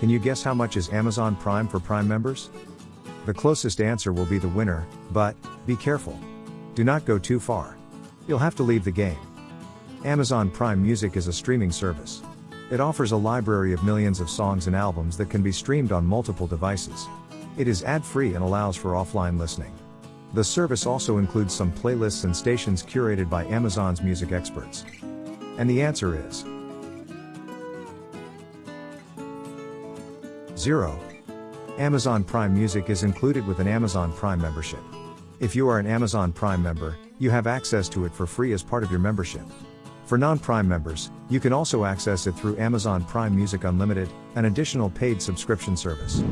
Can you guess how much is Amazon Prime for Prime members? The closest answer will be the winner, but, be careful. Do not go too far. You'll have to leave the game. Amazon Prime Music is a streaming service. It offers a library of millions of songs and albums that can be streamed on multiple devices. It is ad free and allows for offline listening. The service also includes some playlists and stations curated by Amazon's music experts. And the answer is 0. Amazon Prime Music is included with an Amazon Prime membership. If you are an Amazon Prime member, you have access to it for free as part of your membership. For non-Prime members, you can also access it through Amazon Prime Music Unlimited, an additional paid subscription service.